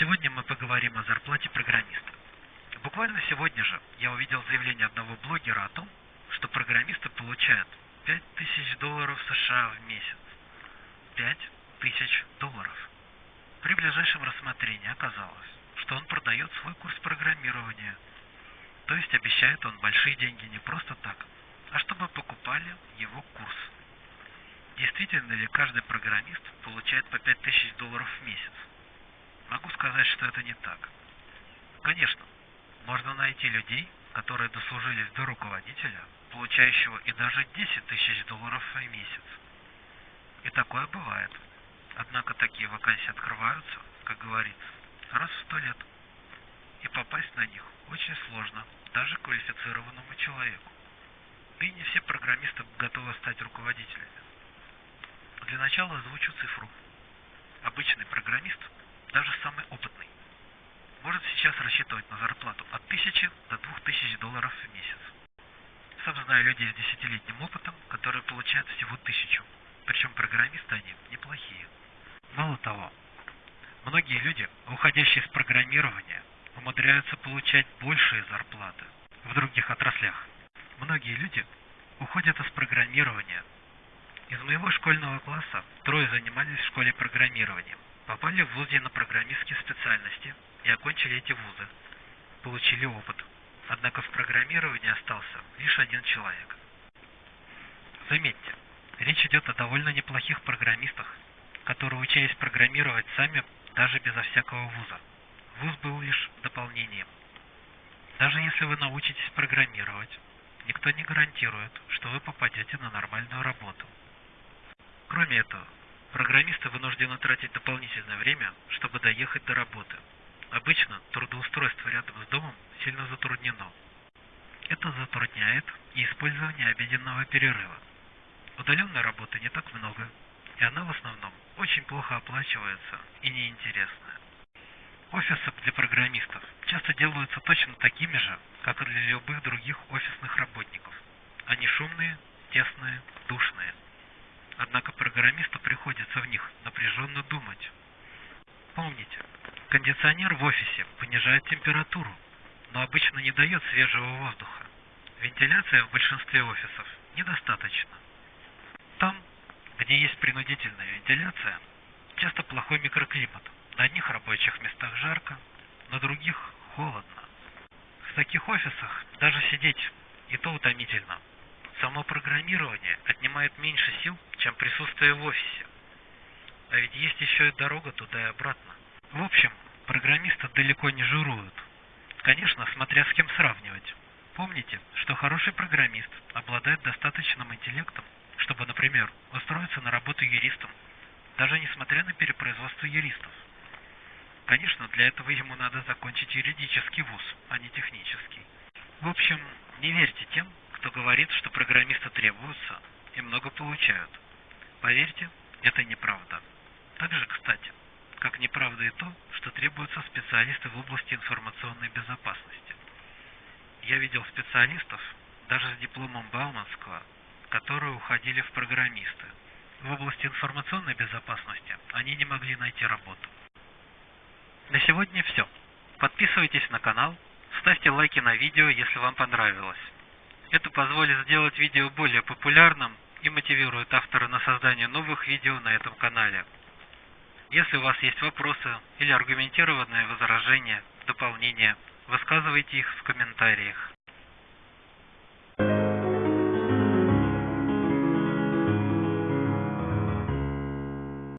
Сегодня мы поговорим о зарплате программиста. Буквально сегодня же я увидел заявление одного блогера о том, что программисты получают 5000 долларов США в месяц. 5000 долларов. При ближайшем рассмотрении оказалось, что он продает свой курс программирования. То есть обещает он большие деньги не просто так, а чтобы покупали его курс. Действительно ли каждый программист получает по 5000 долларов в месяц? Могу сказать, что это не так. Конечно, можно найти людей, которые дослужились до руководителя, получающего и даже 10 тысяч долларов в месяц. И такое бывает. Однако такие вакансии открываются, как говорится, раз в сто лет. И попасть на них очень сложно, даже квалифицированному человеку. И не все программисты готовы стать руководителями. Для начала озвучу цифру. Обычный программист, даже самый опытный, может сейчас рассчитывать на зарплату от 1000 до 2000 долларов в месяц. Сам знаю людей с десятилетним опытом, которые получают всего тысячу. Причем программисты они неплохие. Мало того, многие люди, уходящие из программирования, умудряются получать большие зарплаты в других отраслях. Многие люди уходят из программирования. Из моего школьного класса трое занимались в школе программирования, попали в вузе на программистские специальности и окончили эти вузы, получили опыт. Однако в программировании остался лишь один человек. Заметьте, речь идет о довольно неплохих программистах, которые учились программировать сами даже безо всякого вуза. Вуз был лишь дополнением. Даже если вы научитесь программировать, никто не гарантирует, что вы попадете на нормальную работу. Кроме этого, программисты вынуждены тратить дополнительное время, чтобы доехать до работы. Обычно трудоустройство рядом с домом сильно затруднено. Это затрудняет и использование обеденного перерыва. Удаленной работы не так много, и она в основном очень плохо оплачивается и неинтересная. Офисы для программистов часто делаются точно такими же, как и для любых других офисных работников. Они шумные, тесные, душные. Однако программисту приходится в них напряженно думать. Помните, кондиционер в офисе понижает температуру, но обычно не дает свежего воздуха. Вентиляция в большинстве офисов недостаточно. Там, где есть принудительная вентиляция, часто плохой микроклимат. На одних рабочих местах жарко, на других холодно. В таких офисах даже сидеть и то утомительно. Само программирование отнимает меньше сил, чем присутствие в офисе. А ведь есть еще и дорога туда и обратно. В общем, программисты далеко не жируют. Конечно, смотря с кем сравнивать. Помните, что хороший программист обладает достаточным интеллектом, чтобы, например, устроиться на работу юристом, даже несмотря на перепроизводство юристов. Конечно, для этого ему надо закончить юридический вуз, а не технический. В общем, не верьте тем, кто говорит, что программисты требуются много получают. Поверьте, это неправда. Также, кстати, как неправда и то, что требуются специалисты в области информационной безопасности. Я видел специалистов, даже с дипломом Бауманского, которые уходили в программисты. В области информационной безопасности они не могли найти работу. На сегодня все. Подписывайтесь на канал, ставьте лайки на видео, если вам понравилось. Это позволит сделать видео более популярным и мотивирует автора на создание новых видео на этом канале. Если у вас есть вопросы или аргументированные возражения, дополнения, высказывайте их в комментариях.